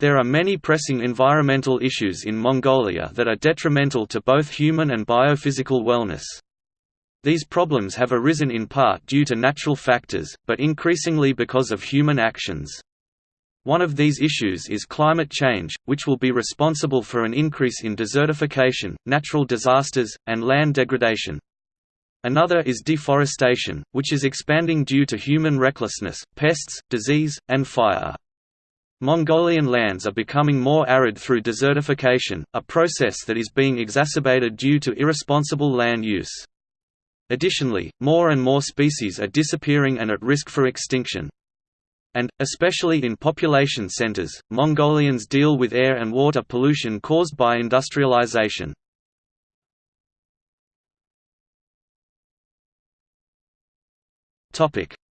There are many pressing environmental issues in Mongolia that are detrimental to both human and biophysical wellness. These problems have arisen in part due to natural factors, but increasingly because of human actions. One of these issues is climate change, which will be responsible for an increase in desertification, natural disasters, and land degradation. Another is deforestation, which is expanding due to human recklessness, pests, disease, and fire. Mongolian lands are becoming more arid through desertification, a process that is being exacerbated due to irresponsible land use. Additionally, more and more species are disappearing and at risk for extinction. And, especially in population centers, Mongolians deal with air and water pollution caused by industrialization.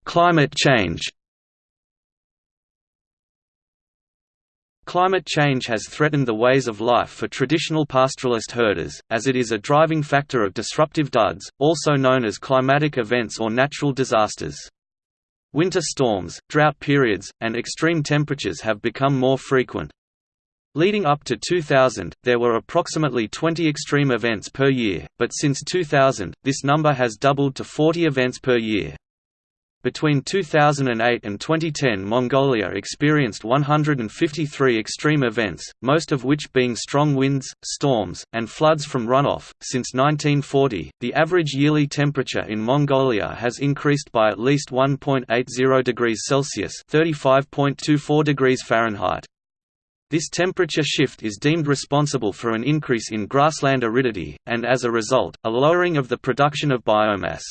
Climate change Climate change has threatened the ways of life for traditional pastoralist herders, as it is a driving factor of disruptive dzuds, also known as climatic events or natural disasters. Winter storms, drought periods, and extreme temperatures have become more frequent. Leading up to 2000, there were approximately 20 extreme events per year, but since 2000, this number has doubled to 40 events per year. Between 2008 and 2010 Mongolia experienced 153 extreme events, most of which being strong winds, storms, and floods from runoff. Since 1940, the average yearly temperature in Mongolia has increased by at least 1.80 degrees Celsius (35.24 degrees Fahrenheit). This temperature shift is deemed responsible for an increase in grassland aridity, and as a result, a lowering of the production of biomass.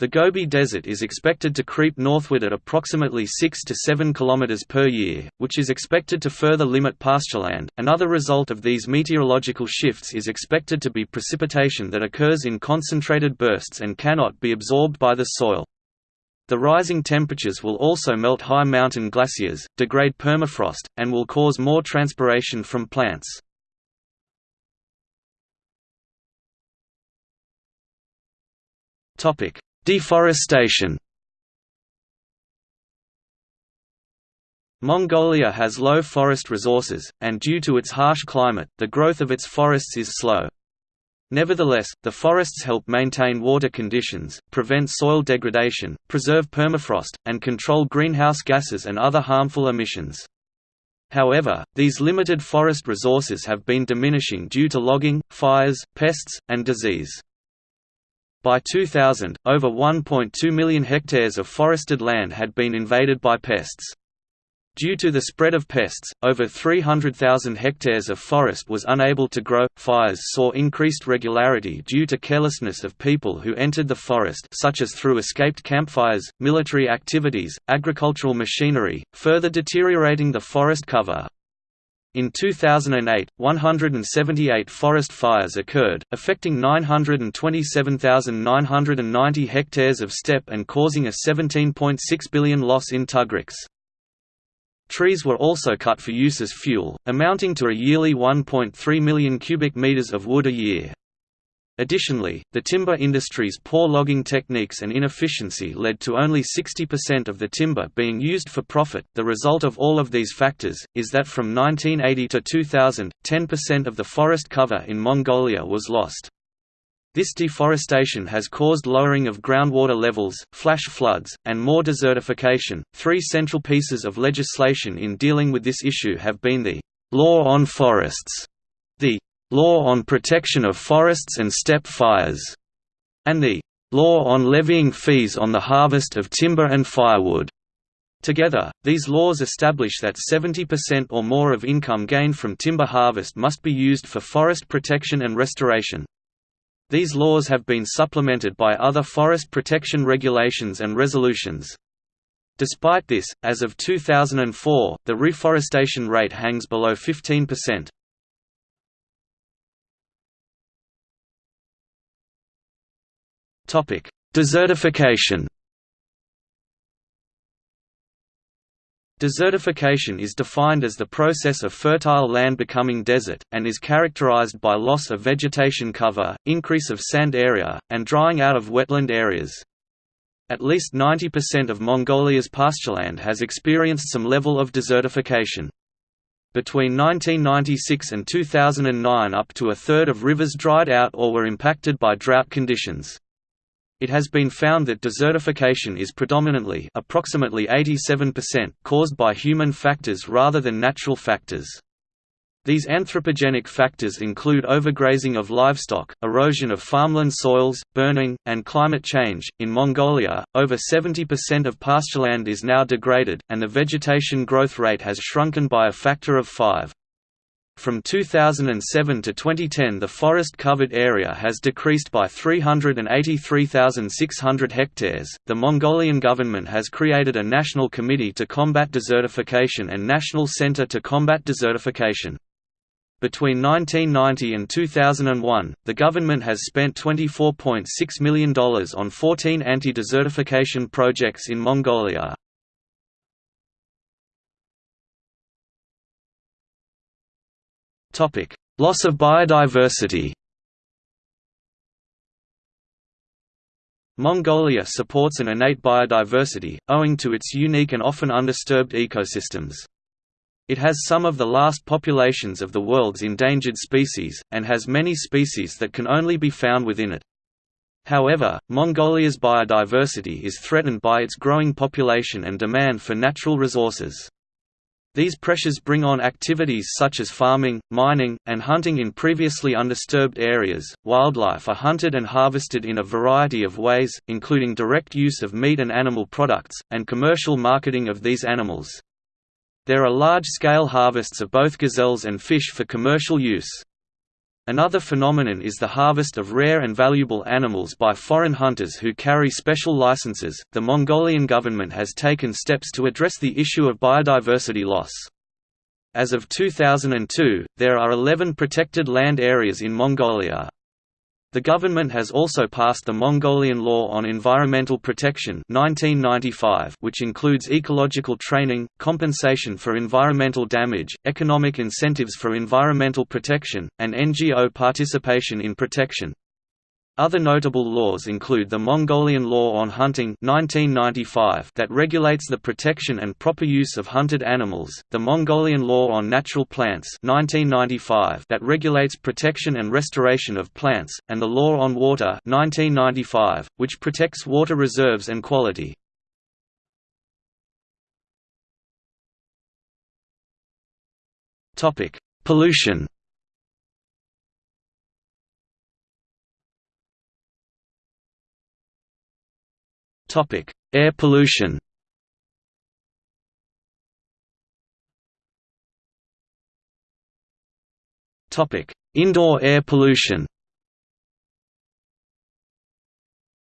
The Gobi Desert is expected to creep northward at approximately 6 to 7 km per year, which is expected to further limit pastureland. Another result of these meteorological shifts is expected to be precipitation that occurs in concentrated bursts and cannot be absorbed by the soil. The rising temperatures will also melt high mountain glaciers, degrade permafrost, and will cause more transpiration from plants. Topic: Deforestation Mongolia has low forest resources, and due to its harsh climate, the growth of its forests is slow. Nevertheless, the forests help maintain water conditions, prevent soil degradation, preserve permafrost, and control greenhouse gases and other harmful emissions. However, these limited forest resources have been diminishing due to logging, fires, pests, and disease. By 2000, over 1.2 million hectares of forested land had been invaded by pests. Due to the spread of pests, over 300,000 hectares of forest was unable to grow. Fires saw increased regularity due to carelessness of people who entered the forest, such as through escaped campfires, military activities, agricultural machinery, further deteriorating the forest cover. In 2008, 178 forest fires occurred, affecting 927,990 hectares of steppe and causing a 17.6 billion loss in tugriks. Trees were also cut for use as fuel, amounting to a yearly 1.3 million cubic meters of wood a year. Additionally, the timber industry's poor logging techniques and inefficiency led to only 60% of the timber being used for profit. The result of all of these factors is that from 1980 to 2000, 10% of the forest cover in Mongolia was lost. This deforestation has caused lowering of groundwater levels, flash floods, and more desertification. Three central pieces of legislation in dealing with this issue have been the Law on Forests, the Law on Protection of Forests and Steppe Fires, and the Law on Levying Fees on the Harvest of Timber and Firewood. Together, these laws establish that 70% or more of income gained from timber harvest must be used for forest protection and restoration. These laws have been supplemented by other forest protection regulations and resolutions. Despite this, as of 2004, the reforestation rate hangs below 15%. Topic: Desertification. Desertification is defined as the process of fertile land becoming desert, and is characterized by loss of vegetation cover, increase of sand area, and drying out of wetland areas. At least 90% of Mongolia's pastureland has experienced some level of desertification. Between 1996 and 2009 up to a third of rivers dried out or were impacted by drought conditions. It has been found that desertification is predominantly approximately 87% caused by human factors rather than natural factors. These anthropogenic factors include overgrazing of livestock, erosion of farmland soils, burning, and climate change. In Mongolia, over 70% of pastureland is now degraded, and the vegetation growth rate has shrunken by a factor of 5. From 2007 to 2010 the forest-covered area has decreased by 383,600 hectares. The Mongolian government has created a national committee to combat desertification and National Center to combat desertification. Between 1990 and 2001, the government has spent $24.6 million on 14 anti-desertification projects in Mongolia. Loss of biodiversity Mongolia supports an innate biodiversity, owing to its unique and often undisturbed ecosystems. It has some of the last populations of the world's endangered species, and has many species that can only be found within it. However, Mongolia's biodiversity is threatened by its growing population and demand for natural resources. These pressures bring on activities such as farming, mining, and hunting in previously undisturbed areas. Wildlife are hunted and harvested in a variety of ways, including direct use of meat and animal products, and commercial marketing of these animals. There are large-scale harvests of both gazelles and fish for commercial use. Another phenomenon is the harvest of rare and valuable animals by foreign hunters who carry special licenses. The Mongolian government has taken steps to address the issue of biodiversity loss. As of 2002, there are 11 protected land areas in Mongolia. The government has also passed the Mongolian Law on Environmental Protection 1995, which includes ecological training, compensation for environmental damage, economic incentives for environmental protection, and NGO participation in protection. Other notable laws include the Mongolian Law on Hunting 1995 that regulates the protection and proper use of hunted animals, the Mongolian Law on Natural Plants 1995 that regulates protection and restoration of plants, and the Law on Water 1995, which protects water reserves and quality. Pollution Topic: Air pollution. Topic: Indoor air pollution.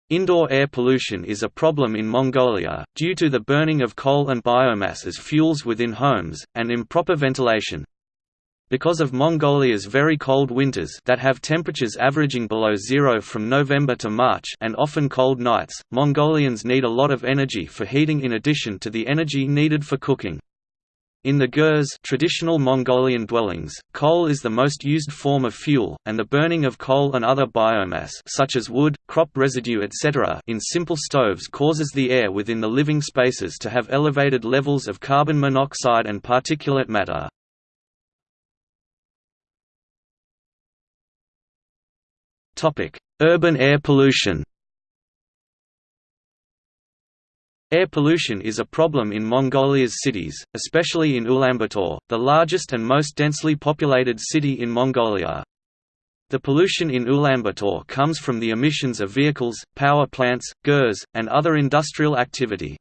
Indoor air pollution is a problem in Mongolia, due to the burning of coal and biomass as fuels within homes, and improper ventilation. Because of Mongolia's very cold winters that have temperatures averaging below zero from November to March and often cold nights, Mongolians need a lot of energy for heating in addition to the energy needed for cooking. In the gers traditional Mongolian dwellings, coal is the most used form of fuel, and the burning of coal and other biomass such as wood, crop residue etc. in simple stoves causes the air within the living spaces to have elevated levels of carbon monoxide and particulate matter. Topic: Urban air pollution. Air pollution is a problem in Mongolia's cities, especially in Ulaanbaatar, the largest and most densely populated city in Mongolia. The pollution in Ulaanbaatar comes from the emissions of vehicles, power plants, GERS, and other industrial activity.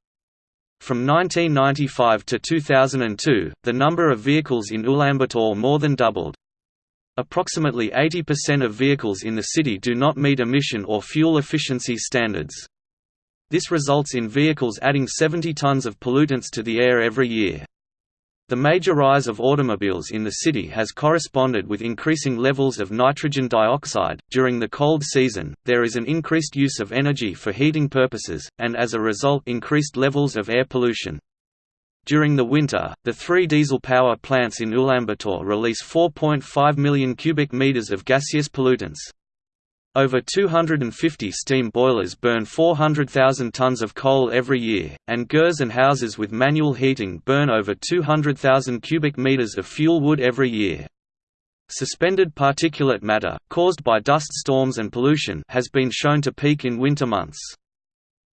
From 1995 to 2002, the number of vehicles in Ulaanbaatar more than doubled. Approximately 80% of vehicles in the city do not meet emission or fuel efficiency standards. This results in vehicles adding 70 tons of pollutants to the air every year. The major rise of automobiles in the city has corresponded with increasing levels of nitrogen dioxide. During the cold season, there is an increased use of energy for heating purposes, and as a result, increased levels of air pollution. During the winter, the three diesel power plants in Ulaanbaatar release 4.5 million cubic meters of gaseous pollutants. Over 250 steam boilers burn 400,000 tons of coal every year, and GERs and houses with manual heating burn over 200,000 cubic meters of fuel wood every year. Suspended particulate matter, caused by dust storms and pollution has been shown to peak in winter months.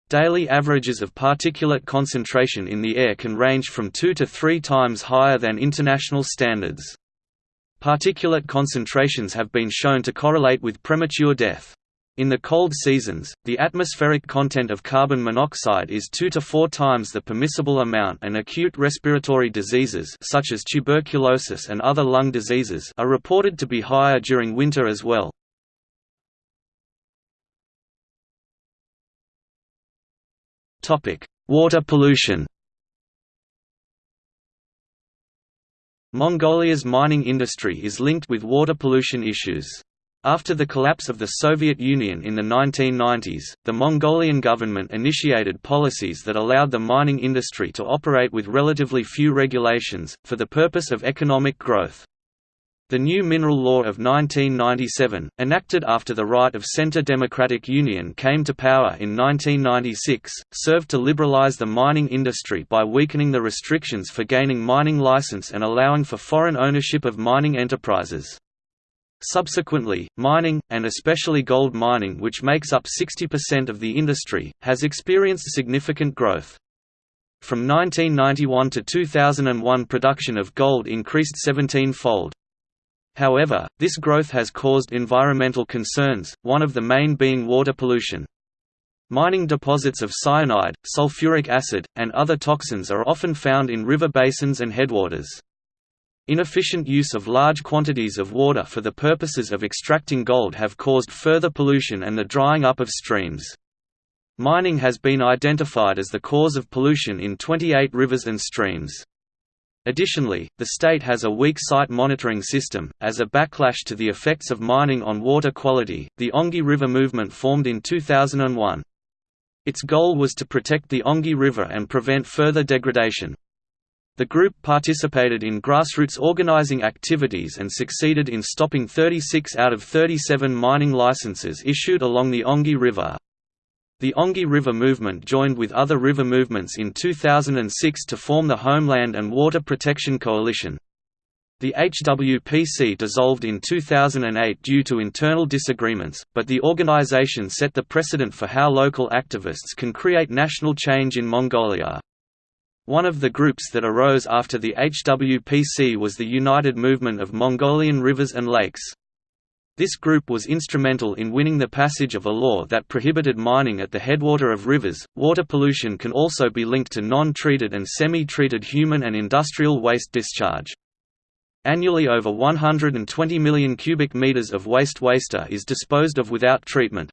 Daily averages of particulate concentration in the air can range from 2 to 3 times higher than international standards. Particulate concentrations have been shown to correlate with premature death. In the cold seasons, the atmospheric content of carbon monoxide is 2 to 4 times the permissible amount and acute respiratory diseases such as tuberculosis and other lung diseases are reported to be higher during winter as well. Water pollution Mongolia's mining industry is linked with water pollution issues. After the collapse of the Soviet Union in the 1990s, the Mongolian government initiated policies that allowed the mining industry to operate with relatively few regulations, for the purpose of economic growth. The new Mineral Law of 1997, enacted after the right of Centre Democratic Union came to power in 1996, served to liberalize the mining industry by weakening the restrictions for gaining mining license and allowing for foreign ownership of mining enterprises. Subsequently, mining, and especially gold mining which makes up 60% of the industry, has experienced significant growth. From 1991 to 2001 production of gold increased 17-fold. However, this growth has caused environmental concerns, one of the main being water pollution. Mining deposits of cyanide, sulfuric acid, and other toxins are often found in river basins and headwaters. Inefficient use of large quantities of water for the purposes of extracting gold have caused further pollution and the drying up of streams. Mining has been identified as the cause of pollution in 28 rivers and streams. Additionally, the state has a weak site monitoring system. As a backlash to the effects of mining on water quality, the Ongi River movement formed in 2001. Its goal was to protect the Ongi River and prevent further degradation. The group participated in grassroots organizing activities and succeeded in stopping 36 out of 37 mining licenses issued along the Ongi River. The Ongi River movement joined with other river movements in 2006 to form the Homeland and Water Protection Coalition. The HWPC dissolved in 2008 due to internal disagreements, but the organization set the precedent for how local activists can create national change in Mongolia. One of the groups that arose after the HWPC was the United Movement of Mongolian Rivers and Lakes. This group was instrumental in winning the passage of a law that prohibited mining at the headwater of rivers. Water pollution can also be linked to non treated and semi treated human and industrial waste discharge. Annually, over 120 million cubic meters of waste waster is disposed of without treatment.